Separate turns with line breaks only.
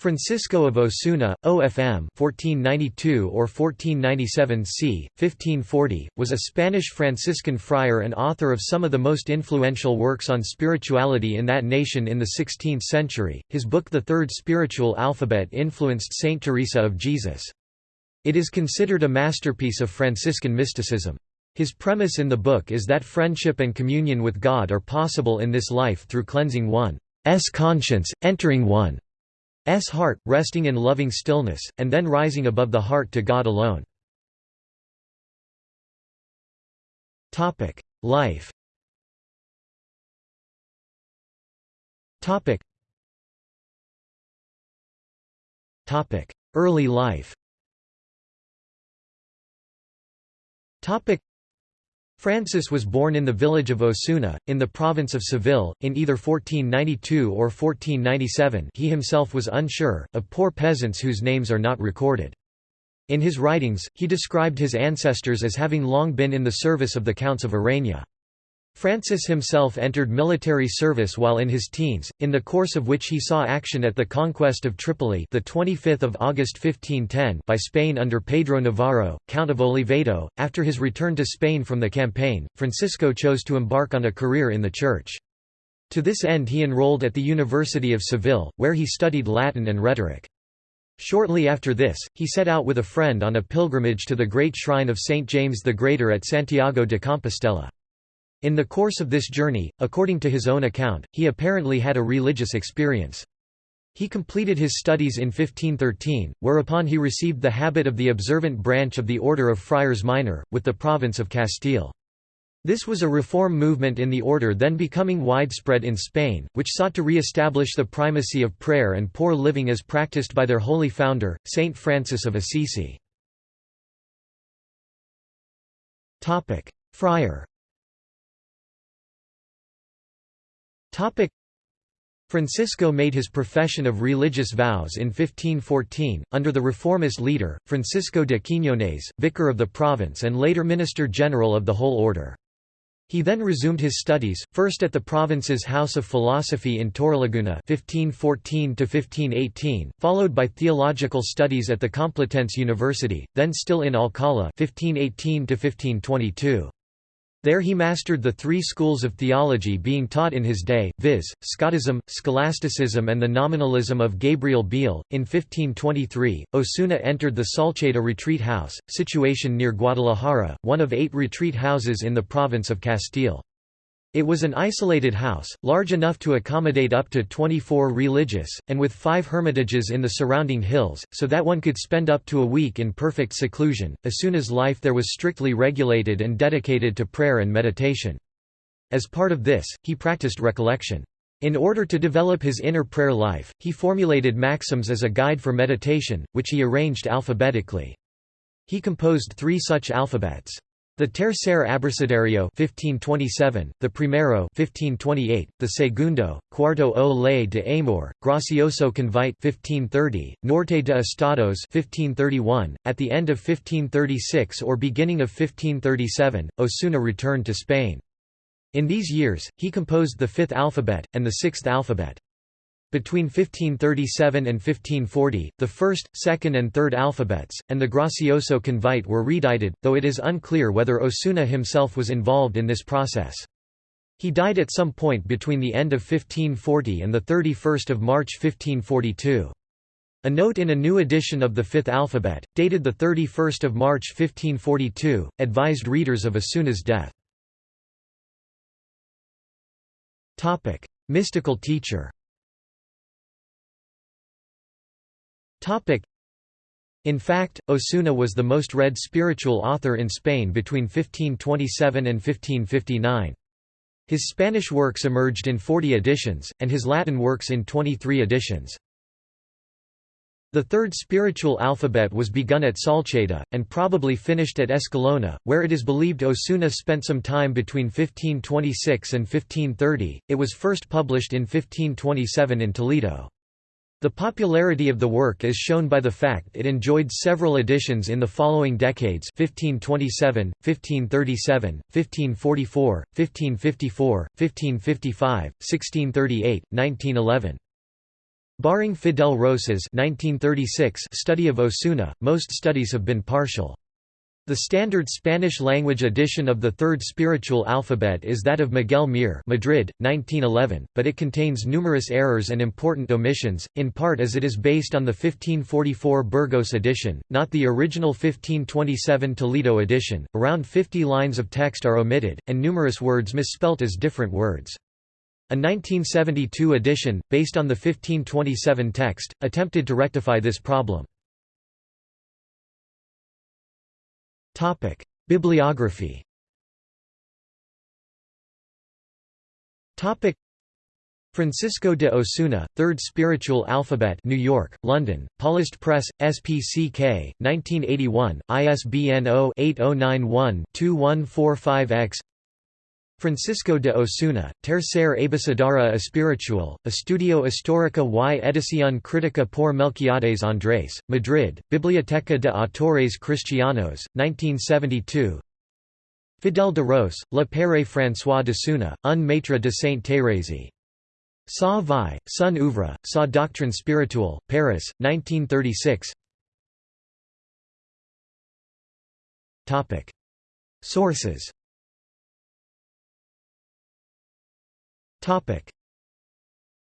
Francisco of Osuna, OFM 1492 or 1497 c. 1540, was a Spanish Franciscan friar and author of some of the most influential works on spirituality in that nation in the 16th century. His book The Third Spiritual Alphabet influenced Saint Teresa of Jesus. It is considered a masterpiece of Franciscan mysticism. His premise in the book is that friendship and communion with God are possible in this life through cleansing one's conscience, entering one heart, resting in loving stillness, and then rising above the heart to God alone. Life. Early life Francis was born in the village of Osuna, in the province of Seville, in either 1492 or 1497 he himself was unsure, of poor peasants whose names are not recorded. In his writings, he described his ancestors as having long been in the service of the Counts of Arena. Francis himself entered military service while in his teens, in the course of which he saw action at the conquest of Tripoli the 25th of August 1510 by Spain under Pedro Navarro, Count of Oliveto. After his return to Spain from the campaign, Francisco chose to embark on a career in the church. To this end he enrolled at the University of Seville, where he studied Latin and rhetoric. Shortly after this, he set out with a friend on a pilgrimage to the great shrine of St. James the Greater at Santiago de Compostela. In the course of this journey, according to his own account, he apparently had a religious experience. He completed his studies in 1513, whereupon he received the habit of the observant branch of the Order of Friars Minor, with the province of Castile. This was a reform movement in the order then becoming widespread in Spain, which sought to re-establish the primacy of prayer and poor living as practiced by their holy founder, Saint Francis of Assisi. Friar Francisco made his profession of religious vows in 1514, under the reformist leader, Francisco de Quiñones, vicar of the province and later minister general of the whole order. He then resumed his studies, first at the province's House of Philosophy in Torrelaguna 1514 followed by theological studies at the Complutense University, then still in Alcala 1518 -1522. There he mastered the three schools of theology being taught in his day, viz., Scotism, Scholasticism and the nominalism of Gabriel Biel. In 1523, Osuna entered the Salceda retreat house, situation near Guadalajara, one of eight retreat houses in the province of Castile. It was an isolated house, large enough to accommodate up to 24 religious, and with five hermitages in the surrounding hills, so that one could spend up to a week in perfect seclusion. As soon as life there was strictly regulated and dedicated to prayer and meditation. As part of this, he practiced recollection. In order to develop his inner prayer life, he formulated maxims as a guide for meditation, which he arranged alphabetically. He composed three such alphabets. The Tercer Abecedario 1527, the Primero 1528, the Segundo, Cuarto o Ley de Amor, Gracioso Convite 1530, Norte de Estados 1531. At the end of 1536 or beginning of 1537, Osuna returned to Spain. In these years, he composed the fifth alphabet, and the sixth alphabet. Between 1537 and 1540, the first, second and third alphabets, and the Gracioso Convite were redited, though it is unclear whether Osuna himself was involved in this process. He died at some point between the end of 1540 and 31 March 1542. A note in a new edition of the Fifth Alphabet, dated 31 March 1542, advised readers of Osuna's death. Mystical teacher In fact, Osuna was the most read spiritual author in Spain between 1527 and 1559. His Spanish works emerged in 40 editions, and his Latin works in 23 editions. The third spiritual alphabet was begun at Salceda, and probably finished at Escalona, where it is believed Osuna spent some time between 1526 and 1530. It was first published in 1527 in Toledo. The popularity of the work is shown by the fact it enjoyed several editions in the following decades 1527, 1537, 1544, 1554, 1555, 1638, 1911. Barring Fidel Ros's 1936 study of Osuna, most studies have been partial. The standard Spanish-language edition of the Third Spiritual Alphabet is that of Miguel Mir Madrid, 1911, but it contains numerous errors and important omissions, in part as it is based on the 1544 Burgos edition, not the original 1527 Toledo edition. Around 50 lines of text are omitted, and numerous words misspelt as different words. A 1972 edition, based on the 1527 text, attempted to rectify this problem. Topic: Bibliography. Topic: Francisco de Osuna, Third Spiritual Alphabet, New York, London, Paulist Press, SPCK, 1981, ISBN 0-8091-2145-X. Francisco de Osuna, Tercer Abecedario Espiritual, Estudio Histórica y Edición Crítica por Melquiades Andrés, Madrid, Biblioteca de Autores Cristianos, 1972 Fidel de Ros, Le Père François d'Osuna, un maître de Sainte Thérèse. Sa vie, son oeuvre, sa doctrine spirituelle, Paris, 1936 Sources Topic: